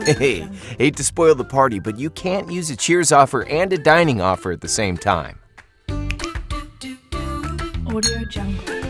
Hey, hate to spoil the party, but you can't use a Cheers offer and a dining offer at the same time. Audio Jungle.